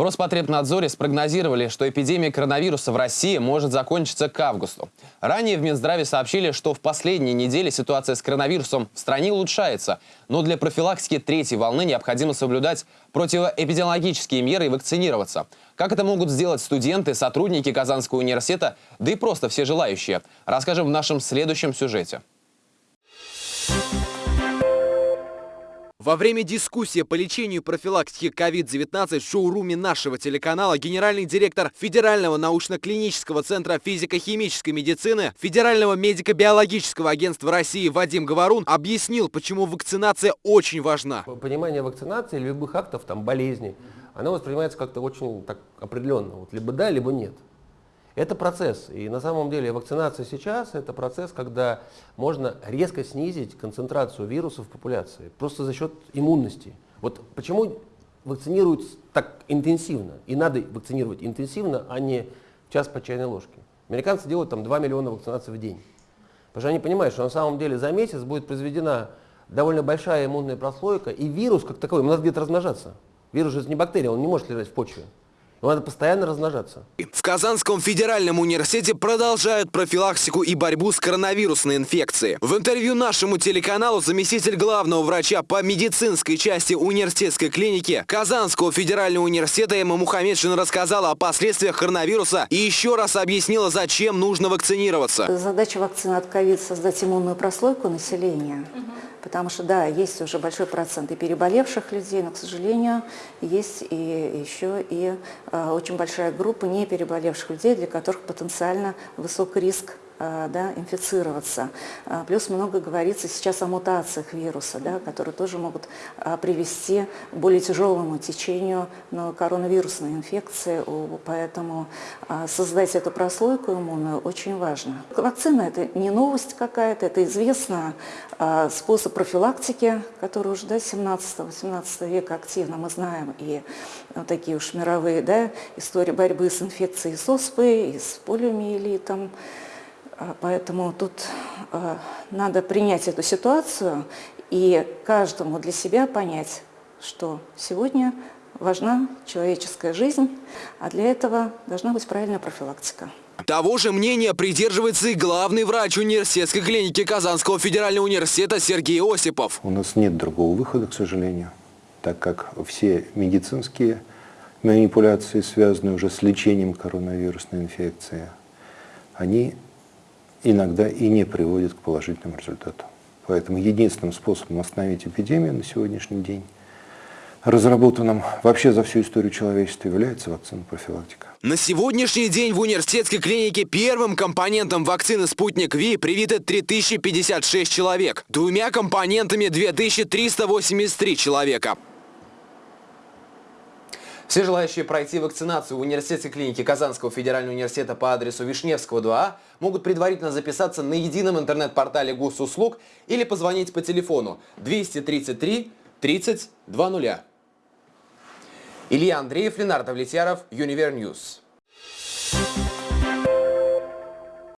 В Роспотребнадзоре спрогнозировали, что эпидемия коронавируса в России может закончиться к августу. Ранее в Минздраве сообщили, что в последние недели ситуация с коронавирусом в стране улучшается, но для профилактики третьей волны необходимо соблюдать противоэпидемиологические меры и вакцинироваться. Как это могут сделать студенты, сотрудники Казанского университета, да и просто все желающие, расскажем в нашем следующем сюжете. Во время дискуссии по лечению и профилактике COVID-19 в шоуруме нашего телеканала генеральный директор Федерального научно-клинического центра физико-химической медицины Федерального медико-биологического агентства России Вадим Говорун объяснил, почему вакцинация очень важна. Понимание вакцинации, любых актов, там, болезней, оно воспринимается как-то очень так определенно. Вот либо да, либо нет. Это процесс. И на самом деле вакцинация сейчас – это процесс, когда можно резко снизить концентрацию вирусов в популяции, просто за счет иммунности. Вот почему вакцинируют так интенсивно, и надо вакцинировать интенсивно, а не час по чайной ложке. Американцы делают там 2 миллиона вакцинаций в день. Потому что они понимают, что на самом деле за месяц будет произведена довольно большая иммунная прослойка, и вирус как таковой, ему надо где-то размножаться. Вирус же не бактерия, он не может лежать в почве. Надо постоянно размножаться. В Казанском федеральном университете продолжают профилактику и борьбу с коронавирусной инфекцией. В интервью нашему телеканалу заместитель главного врача по медицинской части университетской клиники Казанского федерального университета Эмма Мухаммедшина рассказала о последствиях коронавируса и еще раз объяснила, зачем нужно вакцинироваться. Задача вакцины от ковид – создать иммунную прослойку населения. Угу. Потому что, да, есть уже большой процент и переболевших людей, но, к сожалению, есть и еще и э, очень большая группа не переболевших людей, для которых потенциально высок риск да, инфицироваться. Э, плюс много говорится сейчас о мутациях вируса, да, которые тоже могут э, привести к более тяжелому течению коронавирусной инфекции, поэтому создать эту прослойку иммунную очень важно. Вакцина – это не новость какая-то, это известно способ профилактики, который уже до 17-18 века активно мы знаем, и вот такие уж мировые да, истории борьбы с инфекцией с оспой, и с полиомиелитом, поэтому тут а, надо принять эту ситуацию и каждому для себя понять, что сегодня важна человеческая жизнь, а для этого должна быть правильная профилактика. Того же мнения придерживается и главный врач университетской клиники Казанского федерального университета Сергей Осипов. У нас нет другого выхода, к сожалению, так как все медицинские манипуляции, связанные уже с лечением коронавирусной инфекции, они иногда и не приводит к положительному результату. Поэтому единственным способом остановить эпидемию на сегодняшний день, разработанным вообще за всю историю человечества, является вакцина профилактика. На сегодняшний день в университетской клинике первым компонентом вакцины «Спутник Ви» привиты 3056 человек, двумя компонентами 2383 человека. Все желающие пройти вакцинацию в университетской клинике Казанского федерального университета по адресу Вишневского 2А могут предварительно записаться на едином интернет-портале госуслуг или позвонить по телефону 233 30 20. Илья Андреев, Ленар Давлетьяров, Универ News.